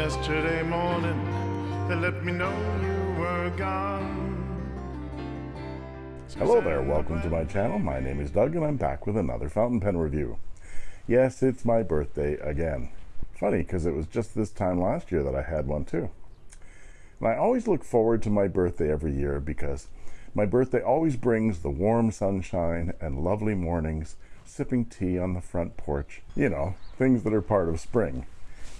Yesterday morning, they let me know you were gone. Hello there, welcome to my channel. My name is Doug and I'm back with another fountain pen review. Yes, it's my birthday again. Funny, because it was just this time last year that I had one too. And I always look forward to my birthday every year because my birthday always brings the warm sunshine and lovely mornings, sipping tea on the front porch. You know, things that are part of spring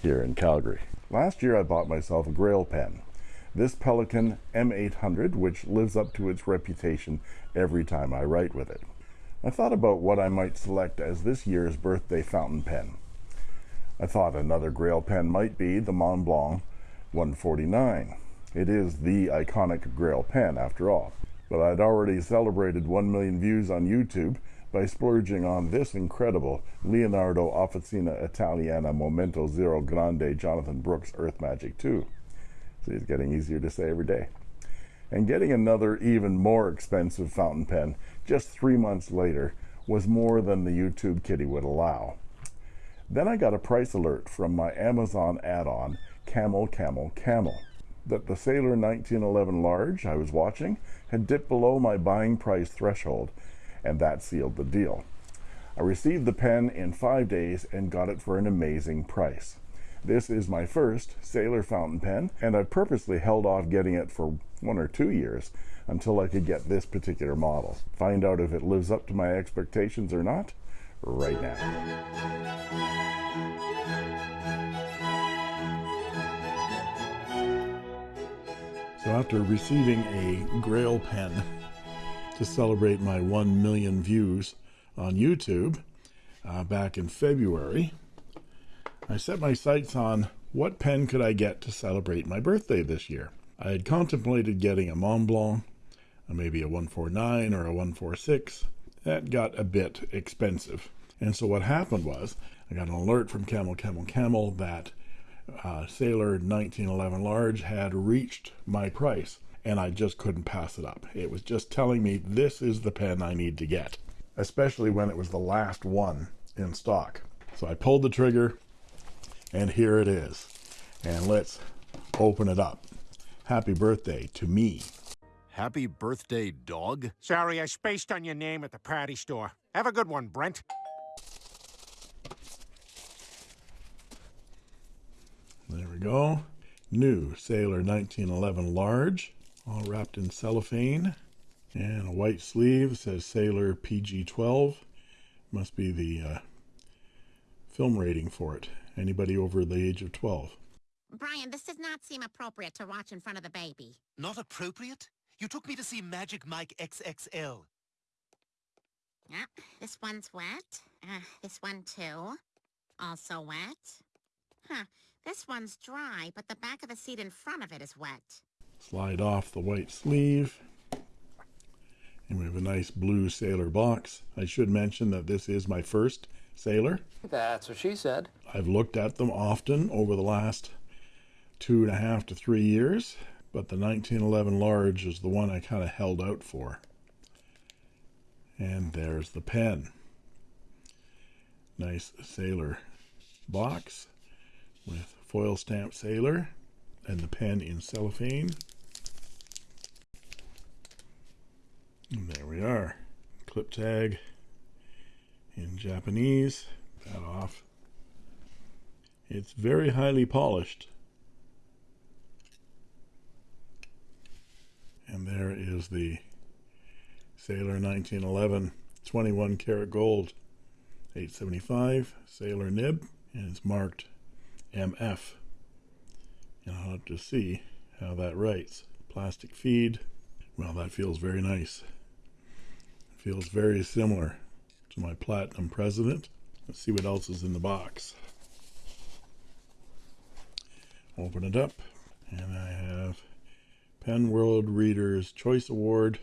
here in Calgary. Last year I bought myself a Grail pen. This Pelikan M800, which lives up to its reputation every time I write with it. I thought about what I might select as this year's birthday fountain pen. I thought another Grail pen might be the Montblanc 149. It is the iconic Grail pen after all. But I'd already celebrated 1 million views on YouTube by splurging on this incredible Leonardo Officina Italiana Momento Zero Grande Jonathan Brooks Earth Magic 2. See, it's getting easier to say every day. And getting another even more expensive fountain pen just three months later was more than the YouTube kitty would allow. Then I got a price alert from my Amazon add-on, Camel Camel Camel, that the Sailor 1911 large I was watching had dipped below my buying price threshold and that sealed the deal. I received the pen in five days and got it for an amazing price. This is my first Sailor fountain pen, and I've purposely held off getting it for one or two years until I could get this particular model. Find out if it lives up to my expectations or not right now. So after receiving a Grail pen to celebrate my 1 million views on YouTube uh, back in February, I set my sights on what pen could I get to celebrate my birthday this year. I had contemplated getting a Montblanc, uh, maybe a 149 or a 146. That got a bit expensive. And so what happened was I got an alert from Camel Camel Camel that uh, Sailor 1911 Large had reached my price and I just couldn't pass it up. It was just telling me this is the pen I need to get, especially when it was the last one in stock. So I pulled the trigger and here it is. And let's open it up. Happy birthday to me. Happy birthday, dog. Sorry, I spaced on your name at the party store. Have a good one, Brent. There we go. New Sailor 1911 Large all wrapped in cellophane and a white sleeve says Sailor PG-12 must be the uh, film rating for it anybody over the age of 12 Brian, this does not seem appropriate to watch in front of the baby. Not appropriate? You took me to see Magic Mike XXL. Yeah, this one's wet. Uh, this one too. Also wet. Huh, this one's dry, but the back of the seat in front of it is wet slide off the white sleeve. And we have a nice blue sailor box. I should mention that this is my first sailor. That's what she said. I've looked at them often over the last two and a half to three years but the 1911 large is the one I kind of held out for. And there's the pen. Nice sailor box with foil stamp sailor and the pen in cellophane And there we are. Clip tag in Japanese. That off. It's very highly polished. And there is the Sailor 1911 21 karat gold 875 Sailor nib and it's marked MF and I'll have to see how that writes plastic feed well that feels very nice feels very similar to my Platinum President. Let's see what else is in the box. Open it up, and I have Pen World Reader's Choice Award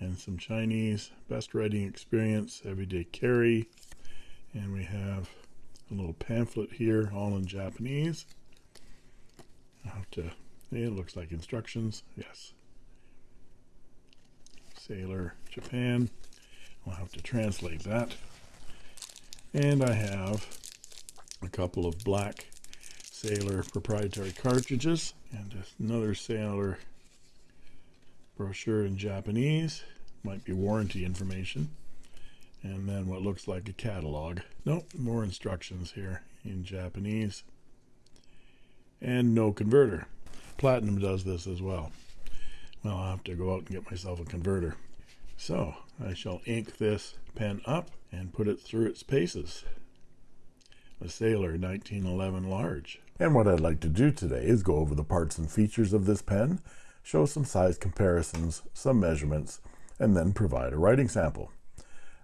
and some Chinese Best Writing Experience Everyday Carry. And we have a little pamphlet here, all in Japanese. I have to, it looks like instructions, yes. Sailor Japan. I'll have to translate that. And I have a couple of black Sailor proprietary cartridges and another Sailor brochure in Japanese. Might be warranty information. And then what looks like a catalog. Nope, more instructions here in Japanese. And no converter. Platinum does this as well. Well, I'll have to go out and get myself a converter. So I shall ink this pen up and put it through its paces. A Sailor 1911 large. And what I'd like to do today is go over the parts and features of this pen, show some size comparisons, some measurements, and then provide a writing sample.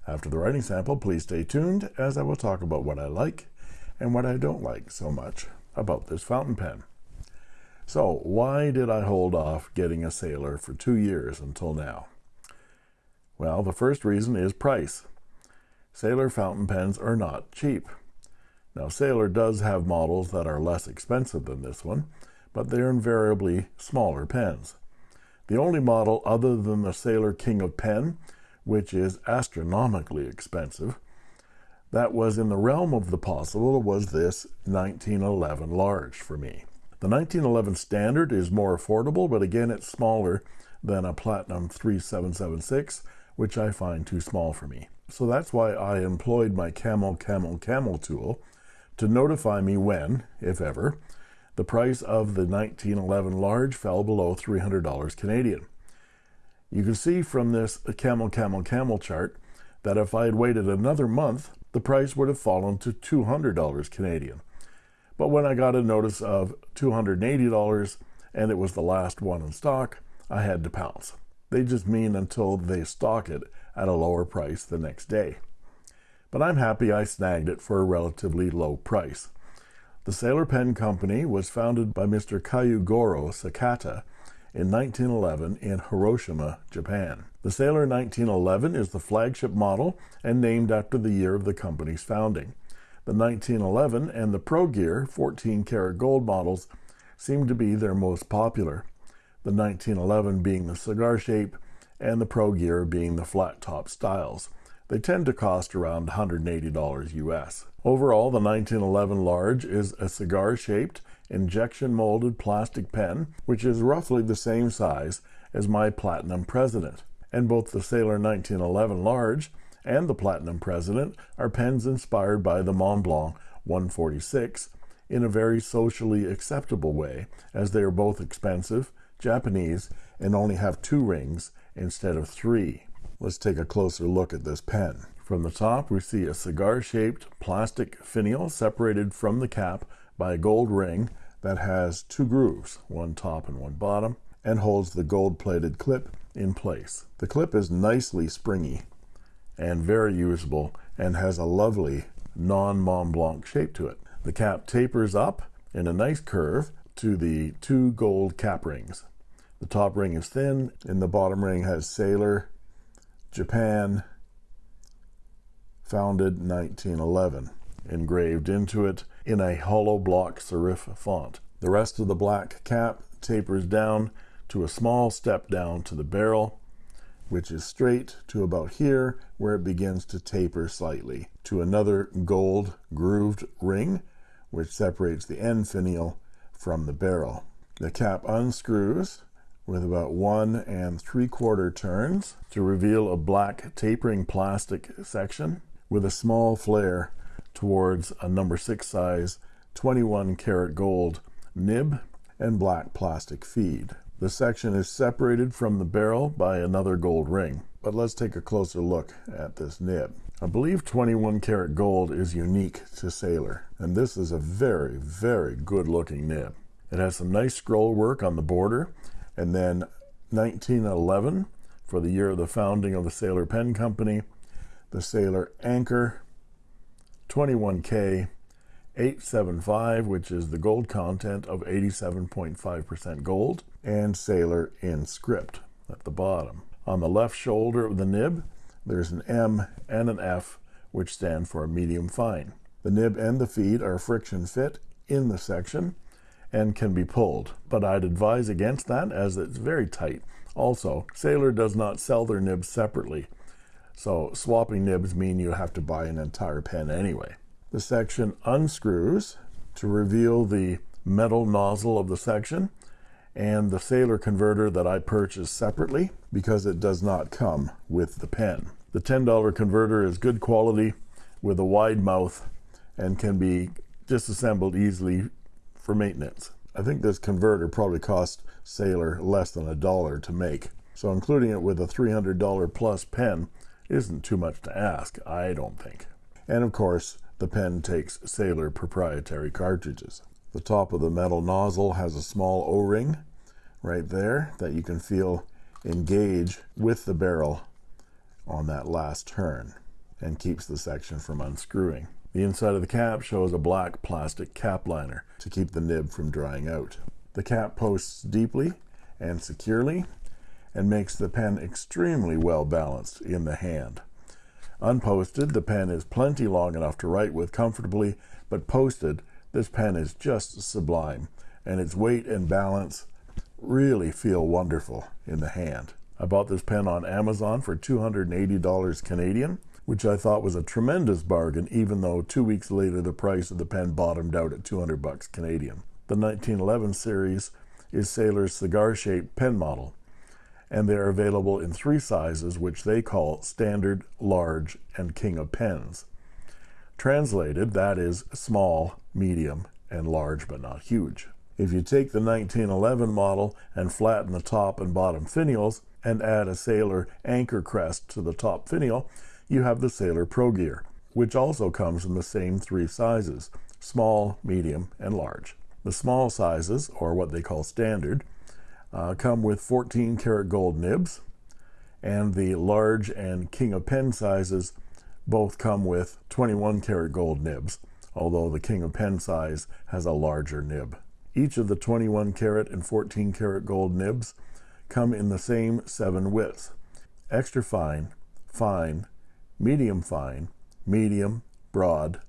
After the writing sample, please stay tuned as I will talk about what I like and what I don't like so much about this fountain pen. So, why did I hold off getting a Sailor for two years until now? Well, the first reason is price. Sailor fountain pens are not cheap. Now, Sailor does have models that are less expensive than this one, but they're invariably smaller pens. The only model other than the Sailor King of Pen, which is astronomically expensive, that was in the realm of the possible was this 1911 large for me. The 1911 standard is more affordable, but again, it's smaller than a Platinum 3776, which I find too small for me. So that's why I employed my Camel Camel Camel tool to notify me when, if ever, the price of the 1911 large fell below $300 Canadian. You can see from this Camel Camel Camel chart that if I had waited another month, the price would have fallen to $200 Canadian. But when I got a notice of $280 and it was the last one in stock, I had to pounce. They just mean until they stock it at a lower price the next day. But I'm happy I snagged it for a relatively low price. The Sailor Pen Company was founded by Mr. Kyugoro Sakata in 1911 in Hiroshima, Japan. The Sailor 1911 is the flagship model and named after the year of the company's founding. The 1911 and the Pro Gear 14 karat gold models seem to be their most popular, the 1911 being the cigar shape and the Pro Gear being the flat top styles. They tend to cost around $180 US. Overall, the 1911 large is a cigar shaped, injection molded plastic pen, which is roughly the same size as my Platinum President. And both the Sailor 1911 large and the Platinum President are pens inspired by the Montblanc 146 in a very socially acceptable way, as they are both expensive, Japanese, and only have two rings instead of three. Let's take a closer look at this pen. From the top, we see a cigar-shaped plastic finial separated from the cap by a gold ring that has two grooves, one top and one bottom, and holds the gold-plated clip in place. The clip is nicely springy and very usable and has a lovely non-Mont Blanc shape to it. The cap tapers up in a nice curve to the two gold cap rings. The top ring is thin and the bottom ring has Sailor, Japan, founded 1911, engraved into it in a hollow block serif font. The rest of the black cap tapers down to a small step down to the barrel which is straight to about here where it begins to taper slightly to another gold grooved ring which separates the end finial from the barrel. The cap unscrews with about one and three quarter turns to reveal a black tapering plastic section with a small flare towards a number six size 21 karat gold nib and black plastic feed. The section is separated from the barrel by another gold ring. But let's take a closer look at this nib. I believe 21 karat gold is unique to Sailor, and this is a very, very good looking nib. It has some nice scroll work on the border, and then 1911, for the year of the founding of the Sailor Pen Company, the Sailor Anchor, 21K, 875, which is the gold content of 87.5% gold, and Sailor in script at the bottom. On the left shoulder of the nib, there's an M and an F, which stand for medium fine. The nib and the feed are friction fit in the section and can be pulled, but I'd advise against that as it's very tight. Also, Sailor does not sell their nibs separately, so swapping nibs mean you have to buy an entire pen anyway. The section unscrews to reveal the metal nozzle of the section and the sailor converter that I purchased separately because it does not come with the pen. The $10 converter is good quality with a wide mouth and can be disassembled easily for maintenance. I think this converter probably cost Sailor less than a dollar to make. So including it with a $300 plus pen isn't too much to ask, I don't think. And of course, the pen takes Sailor proprietary cartridges. The top of the metal nozzle has a small O-ring right there that you can feel engage with the barrel on that last turn and keeps the section from unscrewing. The inside of the cap shows a black plastic cap liner to keep the nib from drying out. The cap posts deeply and securely and makes the pen extremely well balanced in the hand. Unposted, the pen is plenty long enough to write with comfortably, but posted, this pen is just sublime, and its weight and balance really feel wonderful in the hand. I bought this pen on Amazon for $280 Canadian, which I thought was a tremendous bargain, even though two weeks later the price of the pen bottomed out at 200 bucks Canadian. The 1911 series is Sailor's cigar-shaped pen model, and they are available in three sizes, which they call Standard, Large, and King of Pens. Translated, that is small, medium, and large but not huge. If you take the 1911 model and flatten the top and bottom finials and add a Sailor anchor crest to the top finial, you have the Sailor Pro Gear, which also comes in the same three sizes, small, medium, and large. The small sizes, or what they call standard, uh, come with 14 karat gold nibs, and the large and King of Pen sizes both come with 21 karat gold nibs, although the King of Pen size has a larger nib. Each of the 21 karat and 14 karat gold nibs come in the same seven widths extra fine, fine, medium fine, medium, broad,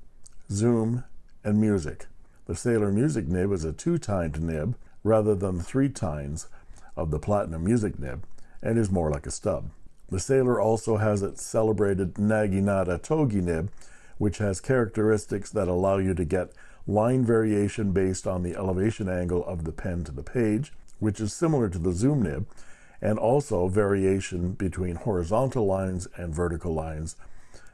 zoom, and music. The Sailor Music nib is a two-tined nib rather than the three tines of the Platinum Music nib and is more like a stub. The Sailor also has its celebrated Naginata Togi nib, which has characteristics that allow you to get line variation based on the elevation angle of the pen to the page, which is similar to the zoom nib, and also variation between horizontal lines and vertical lines,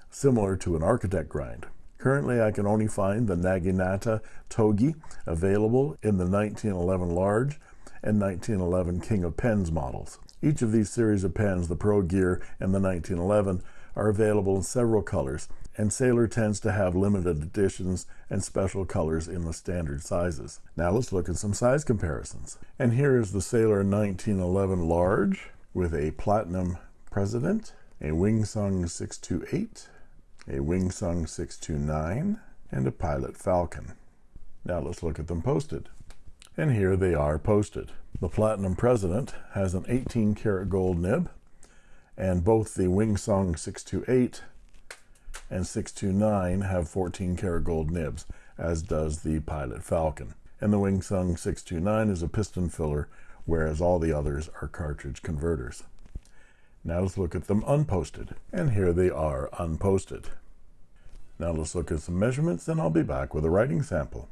similar to an architect grind. Currently, I can only find the Naginata Togi available in the 1911 large and 1911 King of Pens models. Each of these series of pens, the Pro Gear and the 1911, are available in several colors, and Sailor tends to have limited editions and special colors in the standard sizes. Now let's look at some size comparisons. And here is the Sailor 1911 large with a platinum president, a Wingsung 628, a Wingsung 629, and a Pilot Falcon. Now let's look at them posted. And here they are posted. The Platinum President has an 18 karat gold nib, and both the Wingsung 628 and 629 have 14 karat gold nibs, as does the Pilot Falcon. And the Wingsung 629 is a piston filler, whereas all the others are cartridge converters. Now let's look at them unposted. And here they are unposted. Now let's look at some measurements and I'll be back with a writing sample.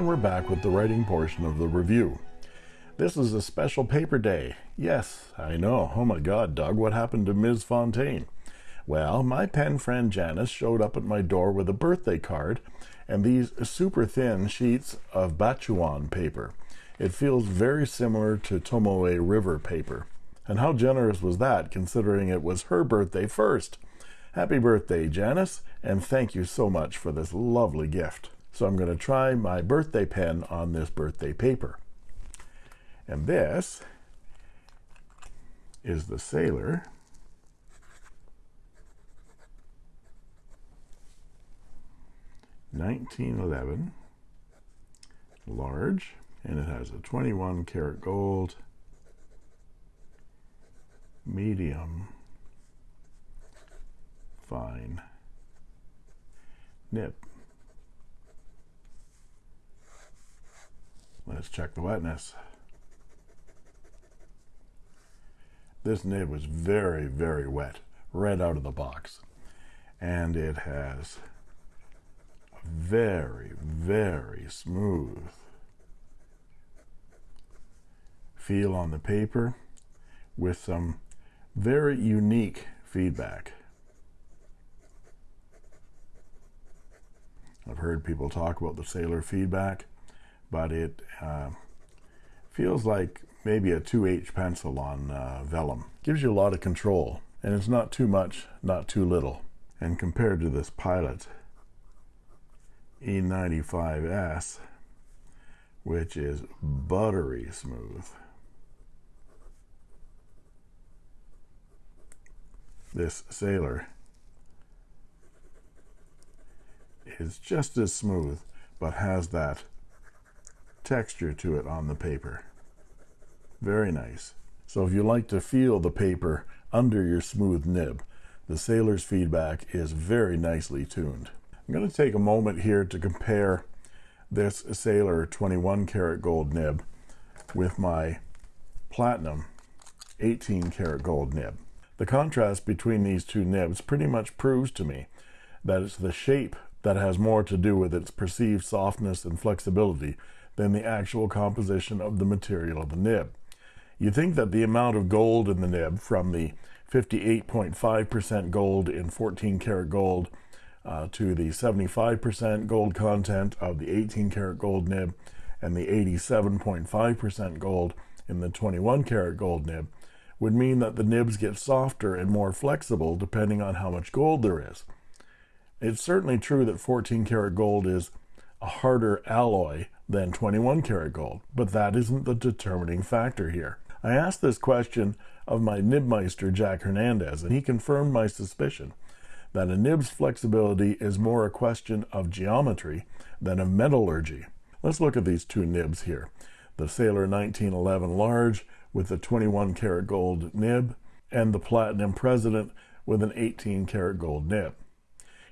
And we're back with the writing portion of the review. This is a special paper day. Yes, I know. Oh my god, Doug, what happened to Ms. Fontaine? Well, my pen friend Janice showed up at my door with a birthday card and these super thin sheets of Bachuan paper. It feels very similar to Tomoe River paper. And how generous was that, considering it was her birthday first? Happy birthday, Janice, and thank you so much for this lovely gift. So I'm going to try my birthday pen on this birthday paper. And this is the Sailor. Nineteen eleven. Large, and it has a 21 karat gold. Medium. Fine. Nib. Let's check the wetness. This nib was very, very wet right out of the box. And it has very, very smooth feel on the paper with some very unique feedback. I've heard people talk about the sailor feedback, but it uh, feels like maybe a 2H pencil on uh, vellum. Gives you a lot of control, and it's not too much, not too little. And compared to this Pilot E95S, which is buttery smooth, this Sailor is just as smooth, but has that texture to it on the paper. Very nice. So if you like to feel the paper under your smooth nib, the Sailor's feedback is very nicely tuned. I'm going to take a moment here to compare this Sailor 21 karat gold nib with my Platinum 18 karat gold nib. The contrast between these two nibs pretty much proves to me that it's the shape that has more to do with its perceived softness and flexibility than the actual composition of the material of the nib. You think that the amount of gold in the nib from the 58.5% gold in 14 karat gold uh, to the 75% gold content of the 18 karat gold nib and the 87.5% gold in the 21 karat gold nib would mean that the nibs get softer and more flexible depending on how much gold there is. It's certainly true that 14 karat gold is a harder alloy than 21 karat gold, but that isn't the determining factor here. I asked this question of my nibmeister Jack Hernandez, and he confirmed my suspicion that a nib's flexibility is more a question of geometry than of metallurgy. Let's look at these two nibs here. The Sailor 1911 Large with the 21 karat gold nib and the Platinum President with an 18 karat gold nib.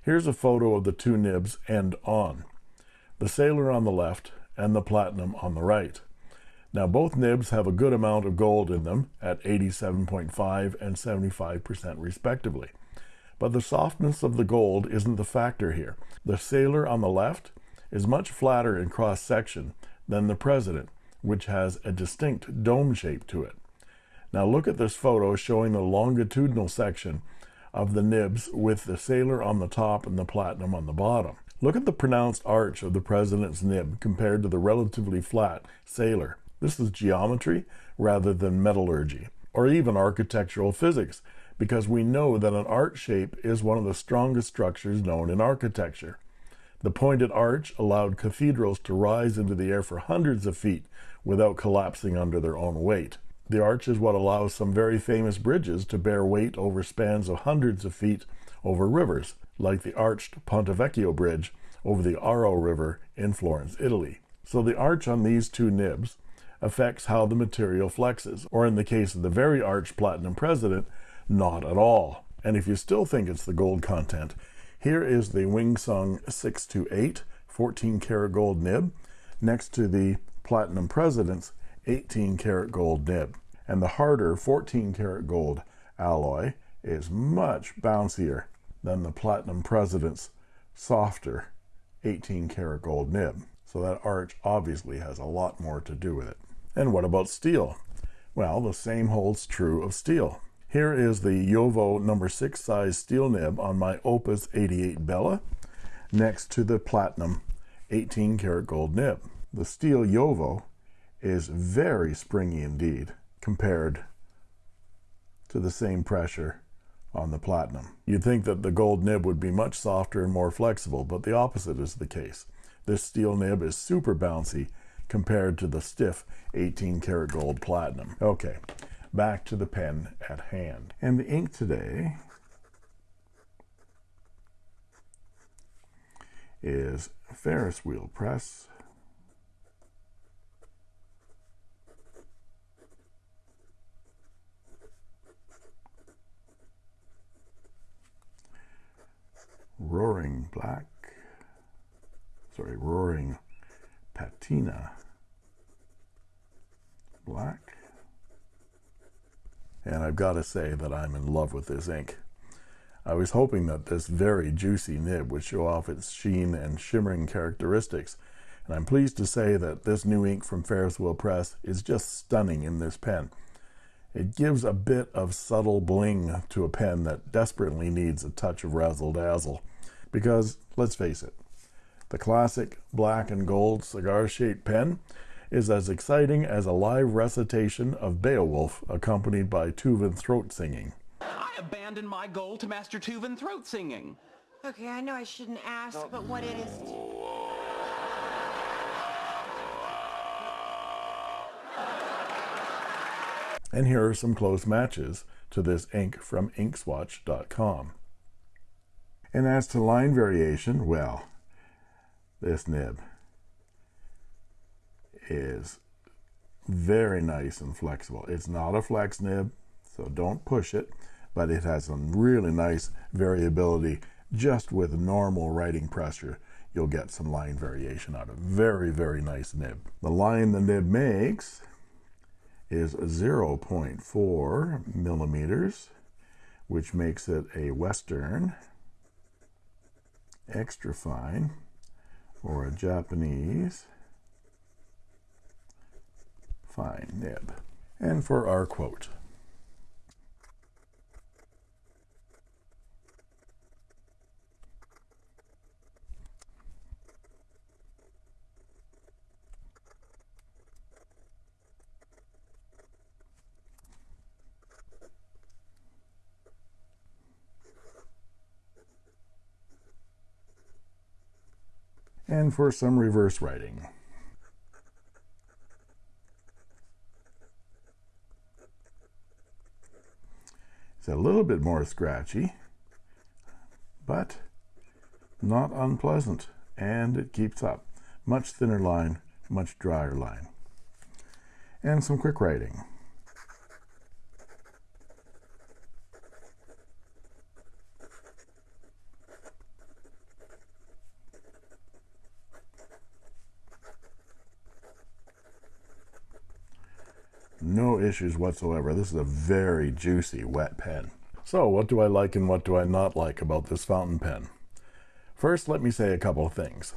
Here's a photo of the two nibs end on. The Sailor on the left and the Platinum on the right. Now both nibs have a good amount of gold in them at 87.5 and 75% respectively. But the softness of the gold isn't the factor here. The Sailor on the left is much flatter in cross section than the President which has a distinct dome shape to it. Now look at this photo showing the longitudinal section of the nibs with the sailor on the top and the platinum on the bottom. Look at the pronounced arch of the president's nib compared to the relatively flat sailor. This is geometry rather than metallurgy, or even architectural physics, because we know that an arch shape is one of the strongest structures known in architecture. The pointed arch allowed cathedrals to rise into the air for hundreds of feet without collapsing under their own weight. The arch is what allows some very famous bridges to bear weight over spans of hundreds of feet over rivers, like the arched Ponte Vecchio Bridge over the Arno River in Florence, Italy. So the arch on these two nibs affects how the material flexes, or in the case of the very arched Platinum President, not at all. And if you still think it's the gold content, here is the Wing Sung 628 14 karat gold nib next to the Platinum President's 18 karat gold nib. And the harder 14 karat gold alloy is much bouncier than the Platinum President's softer 18 karat gold nib. So that arch obviously has a lot more to do with it. And what about steel? Well, the same holds true of steel. Here is the JoWo number 6 size steel nib on my Opus 88 Bella next to the Platinum 18 karat gold nib. The steel JoWo is very springy indeed compared to the same pressure on the Platinum. You'd think that the gold nib would be much softer and more flexible, but the opposite is the case. This steel nib is super bouncy compared to the stiff 18 karat gold Platinum. Okay, back to the pen at hand. And the ink today is Ferris wheel press. Roaring black, sorry, roaring patina black. And I've got to say that I'm in love with this ink. I was hoping that this very juicy nib would show off its sheen and shimmering characteristics, and I'm pleased to say that this new ink from Ferris Wheel Press is just stunning in this pen. It gives a bit of subtle bling to a pen that desperately needs a touch of razzle dazzle. Because, let's face it, the classic black and gold cigar shaped pen is as exciting as a live recitation of Beowulf accompanied by Tuvan throat singing. I abandoned my goal to master Tuvan throat singing. Okay, I know I shouldn't ask, but what it is... And here are some close matches to this ink from inkswatch.com. And as to line variation, well, this nib is very nice and flexible. It's not a flex nib, so don't push it, but it has some really nice variability just with normal writing pressure. You'll get some line variation out of very, very nice nib. The line the nib makes is 0.4 millimeters, which makes it a Western extra fine or a Japanese fine nib. And for our quote, and for some reverse writing. It's a little bit more scratchy, but not unpleasant, and it keeps up. Much thinner line, much drier line. And some quick writing. Issues whatsoever. This is a very juicy wet pen. So what do I like and what do I not like about this fountain pen? First, let me say a couple of things.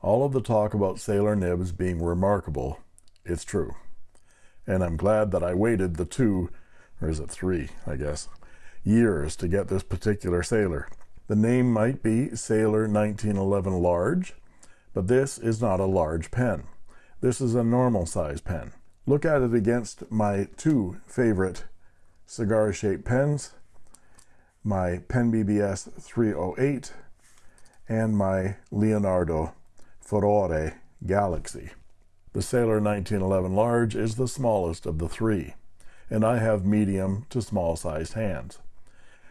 All of the talk about Sailor nibs being remarkable, it's true. And I'm glad that I waited the two, or is it three, I guess, years to get this particular Sailor. The name might be Sailor 1911 Large, but this is not a large pen. This is a normal size pen look at it against my two favorite cigar shaped pens my Pen BBS 308 and my Leonardo Furore Galaxy. The Sailor 1911 Large is the smallest of the three, and I have medium to small sized hands.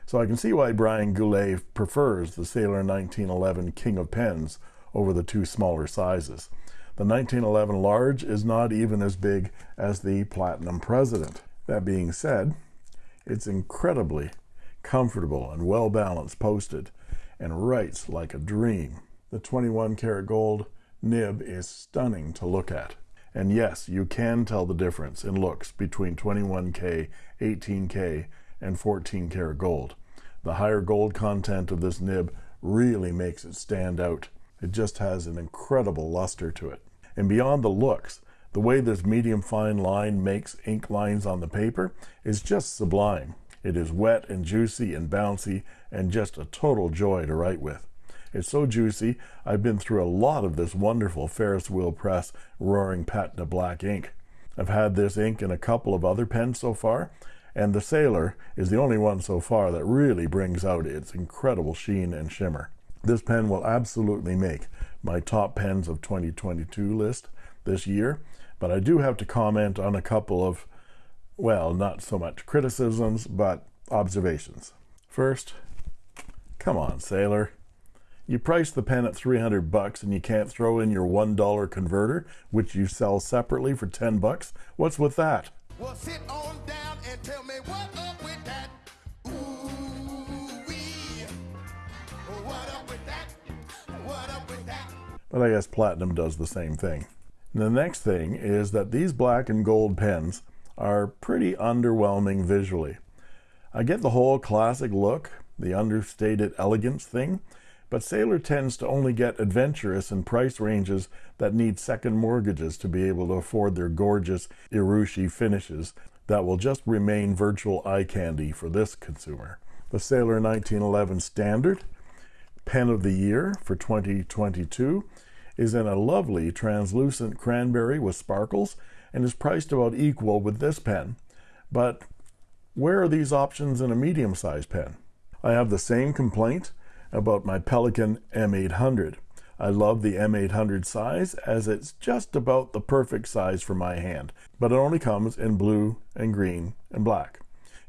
So I can see why Brian Goulet prefers the Sailor 1911 King of Pens over the two smaller sizes. The 1911 large is not even as big as the Platinum President. That being said, it's incredibly comfortable and well balanced posted and writes like a dream. The 21 karat gold nib is stunning to look at. And yes, you can tell the difference in looks between 21K, 18K, and 14 karat gold. The higher gold content of this nib really makes it stand out. It just has an incredible luster to it. And beyond the looks, the way this medium fine line makes ink lines on the paper is just sublime. It is wet and juicy and bouncy and just a total joy to write with. It's so juicy, I've been through a lot of this wonderful Ferris Wheel Press Roaring Patina Black ink. I've had this ink in a couple of other pens so far, and the Sailor is the only one so far that really brings out its incredible sheen and shimmer. This pen will absolutely make my top pens of 2022 list this year, but I do have to comment on a couple of, well, not so much criticisms, but observations. First, come on, Sailor. You price the pen at 300 bucks and you can't throw in your $1 converter, which you sell separately for 10 bucks? What's with that? Well, But I guess Platinum does the same thing. The next thing is that these black and gold pens are pretty underwhelming visually. I get the whole classic look, the understated elegance thing, but Sailor tends to only get adventurous in price ranges that need second mortgages to be able to afford their gorgeous Urushi finishes that will just remain virtual eye candy for this consumer. The Sailor 1911 Standard Pen of the Year for 2022 is in a lovely translucent cranberry with sparkles and is priced about equal with this pen. But where are these options in a medium-sized pen? I have the same complaint about my Pelikan M800. I love the M800 size as it's just about the perfect size for my hand, but it only comes in blue and green and black.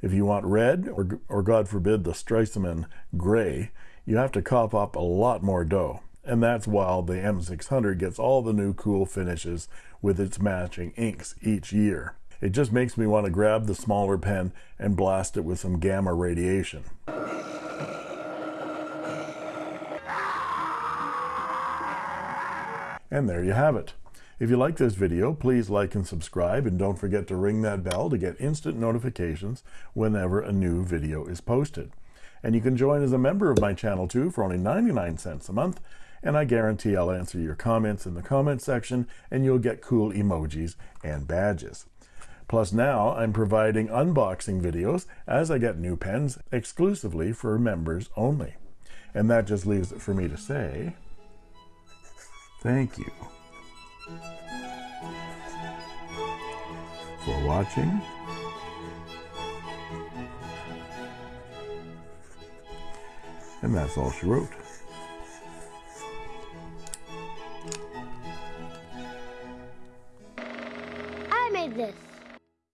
If you want red, or, or God forbid the Stresemann gray, you have to cough up a lot more dough. And that's while the M600 gets all the new cool finishes with its matching inks each year. It just makes me want to grab the smaller pen and blast it with some gamma radiation. And there you have it. If you like this video, please like and subscribe and don't forget to ring that bell to get instant notifications whenever a new video is posted. And you can join as a member of my channel too for only 99 cents a month and I guarantee I'll answer your comments in the comment section and you'll get cool emojis and badges. Plus now I'm providing unboxing videos as I get new pens exclusively for members only. And that just leaves it for me to say thank you for watching. And that's all she wrote. I made this.